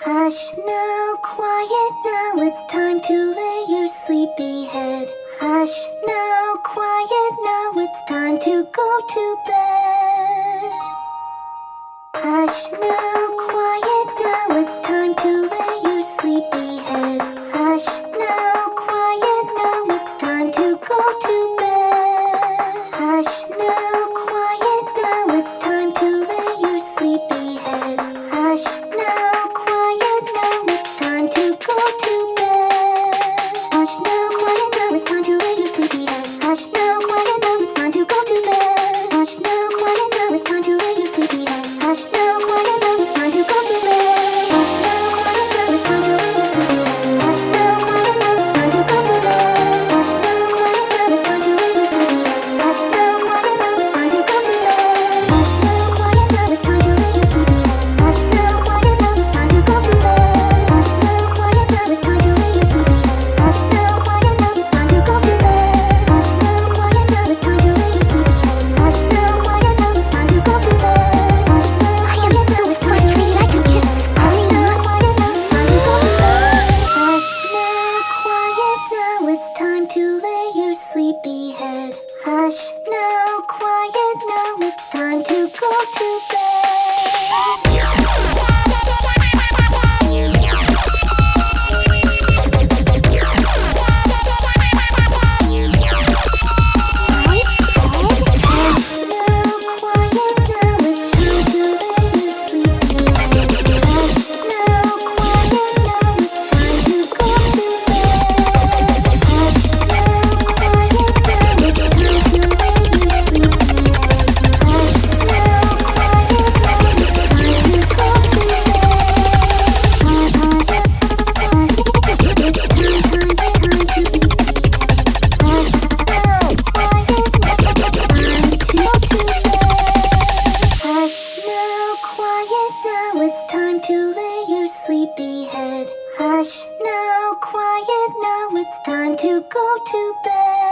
Hush now, quiet now, it's time to lay your sleepy head. Hush now, quiet now, it's time to go to bed. Hush now, quiet now, it's time to lay your sleepy head. Hush now, quiet now, it's time to go to Hush now, quiet now, it's time to let you sleepy eyes. Hush now. hush, now quiet, now it's time to go to bed. hush now, quiet now, it's time to go to bed.